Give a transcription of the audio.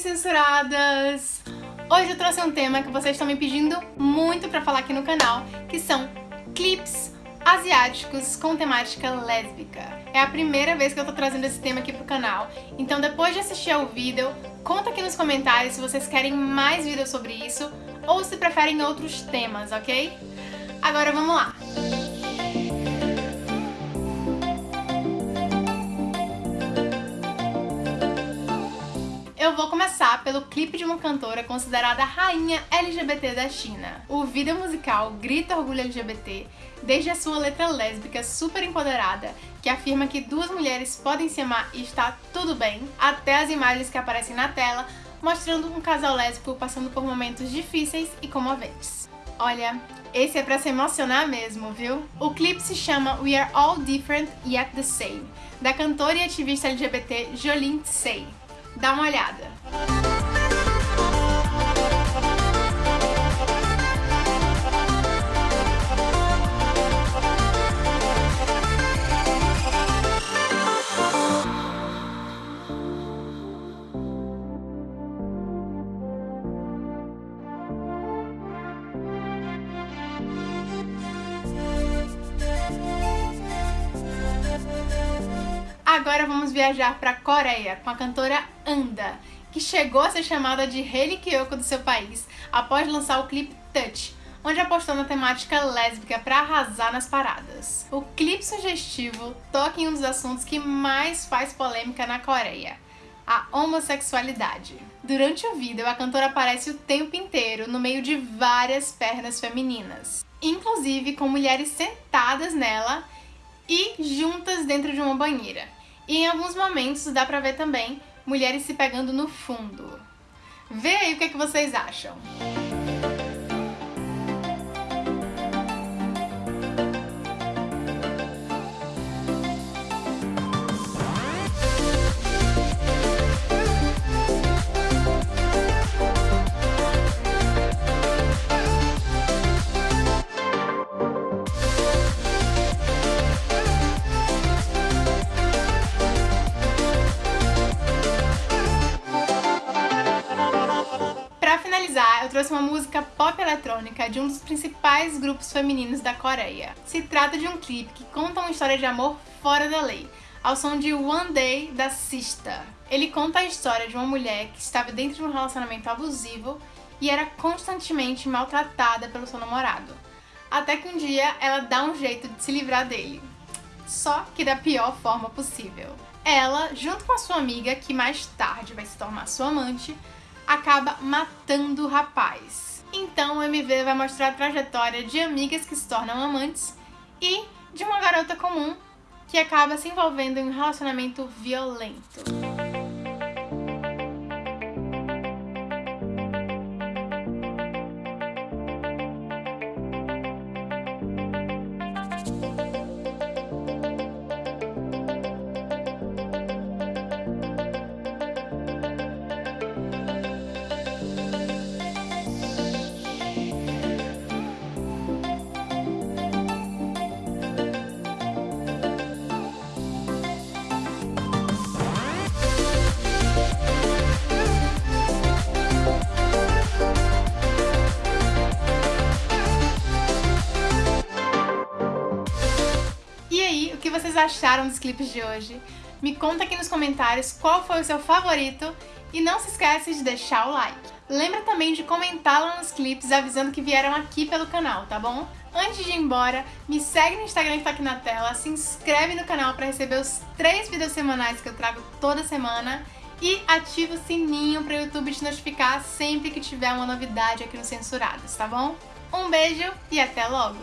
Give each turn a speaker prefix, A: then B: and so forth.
A: censuradas! Hoje eu trouxe um tema que vocês estão me pedindo muito pra falar aqui no canal, que são clips asiáticos com temática lésbica. É a primeira vez que eu tô trazendo esse tema aqui pro canal, então depois de assistir ao vídeo, conta aqui nos comentários se vocês querem mais vídeos sobre isso ou se preferem outros temas, ok? Agora vamos lá! Eu vou começar pelo clipe de uma cantora considerada a rainha LGBT da China. O vídeo musical grita orgulho LGBT, desde a sua letra lésbica super empoderada, que afirma que duas mulheres podem se amar e está tudo bem, até as imagens que aparecem na tela, mostrando um casal lésbico passando por momentos difíceis e comoventes. Olha, esse é pra se emocionar mesmo, viu? O clipe se chama We Are All Different Yet The Same, da cantora e ativista LGBT Jolene Tsei. Dá uma olhada. Agora vamos viajar para a Coreia com a cantora Anda, que chegou a ser chamada de Hayley Kiyoko do seu país após lançar o clipe Touch, onde apostou na temática lésbica para arrasar nas paradas. O clipe sugestivo toca em um dos assuntos que mais faz polêmica na Coreia, a homossexualidade. Durante o vídeo, a cantora aparece o tempo inteiro no meio de várias pernas femininas, inclusive com mulheres sentadas nela e juntas dentro de uma banheira. E em alguns momentos dá pra ver também mulheres se pegando no fundo. Vê aí o que, é que vocês acham. Trouxe uma música pop eletrônica de um dos principais grupos femininos da Coreia. Se trata de um clipe que conta uma história de amor fora da lei, ao som de One Day da Sista. Ele conta a história de uma mulher que estava dentro de um relacionamento abusivo e era constantemente maltratada pelo seu namorado. Até que um dia ela dá um jeito de se livrar dele. Só que da pior forma possível. Ela, junto com a sua amiga, que mais tarde vai se tornar sua amante, acaba matando o rapaz. Então o MV vai mostrar a trajetória de amigas que se tornam amantes e de uma garota comum que acaba se envolvendo em um relacionamento violento. Vocês acharam dos clipes de hoje. Me conta aqui nos comentários qual foi o seu favorito e não se esquece de deixar o like. Lembra também de comentar lá nos clipes avisando que vieram aqui pelo canal, tá bom? Antes de ir embora, me segue no Instagram que tá aqui na tela, se inscreve no canal para receber os três vídeos semanais que eu trago toda semana e ativa o sininho para o YouTube te notificar sempre que tiver uma novidade aqui no Censurados, tá bom? Um beijo e até logo!